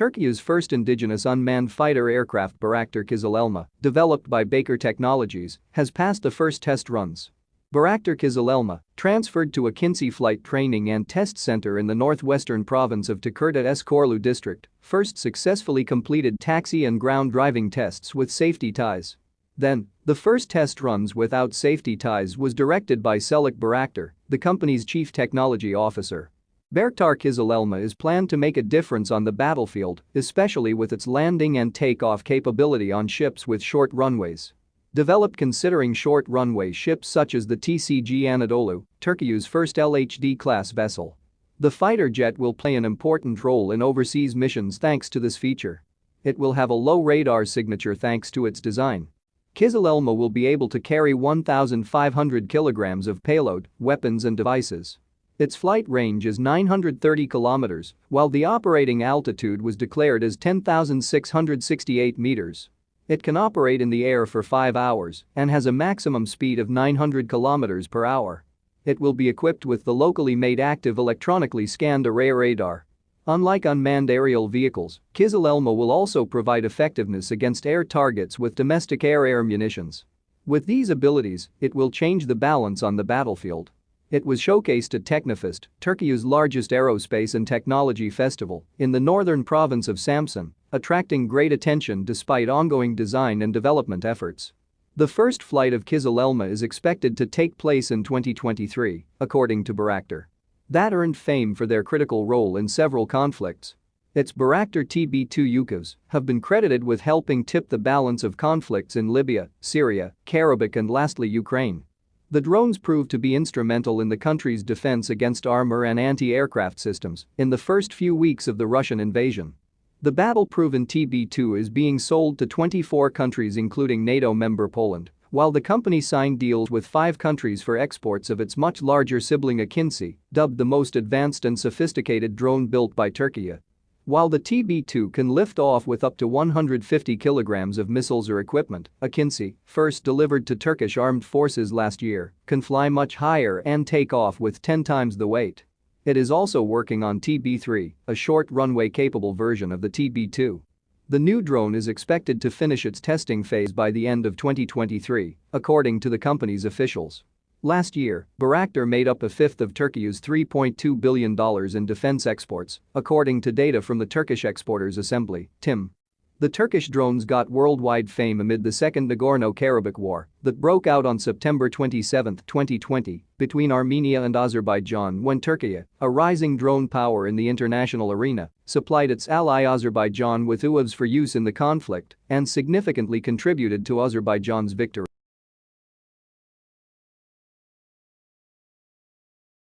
Turkey's first indigenous unmanned fighter aircraft Bayraktar Kızılelma, developed by Baykar Technologies, has passed the first test runs. Bayraktar Kızılelma, transferred to Akinci Flight Training and Test Center in the northwestern province of Tekirdağ Eskorlu district, first successfully completed taxi and ground driving tests with safety ties. Then, the first test runs without safety ties was directed by Selçuk Bayraktar, the company's chief technology officer. Bayraktar Kızılelma is planned to make a difference on the battlefield, especially with its landing and takeoff capability on ships with short runways. Developed considering short runway ships such as the TCG Anadolu, Turkey's first LHD-class vessel. The fighter jet will play an important role in overseas missions thanks to this feature. It will have a low radar signature thanks to its design. Kızılelma will be able to carry 1,500 kilograms of payload, weapons and devices. Its flight range is 930 kilometers, while the operating altitude was declared as 10,668 meters. It can operate in the air for 5 hours and has a maximum speed of 900 kilometers per hour. It will be equipped with the locally made active electronically scanned array radar. Unlike unmanned aerial vehicles, Kızılelma will also provide effectiveness against air targets with domestic air-air munitions. With these abilities, it will change the balance on the battlefield. It was showcased at Teknofest, Turkey's largest aerospace and technology festival, in the northern province of Samsun, attracting great attention despite ongoing design and development efforts. The first flight of Kızılelma is expected to take place in 2023, according to Bayraktar. That earned fame for their critical role in several conflicts. Its Bayraktar TB2 UCAVs have been credited with helping tip the balance of conflicts in Libya, Syria, Karabakh and lastly Ukraine. The drones proved to be instrumental in the country's defense against armor and anti-aircraft systems in the first few weeks of the Russian invasion. The battle-proven TB2 is being sold to 24 countries including NATO member Poland, while the company signed deals with five countries for exports of its much larger sibling Akinci, dubbed the most advanced and sophisticated drone built by Turkey. While the TB2 can lift off with up to 150 kilograms of missiles or equipment, Akinci, first delivered to Turkish armed forces last year, can fly much higher and take off with 10 times the weight. It is also working on TB3, a short runway-capable version of the TB2. The new drone is expected to finish its testing phase by the end of 2023, according to the company's officials. Last year, Bayraktar made up a fifth of Turkey's $3.2 billion in defense exports, according to data from the Turkish Exporters Assembly, TIM. The Turkish drones got worldwide fame amid the Second Nagorno-Karabakh War that broke out on September 27, 2020, between Armenia and Azerbaijan when Turkey, a rising drone power in the international arena, supplied its ally Azerbaijan with UAVs for use in the conflict and significantly contributed to Azerbaijan's victory.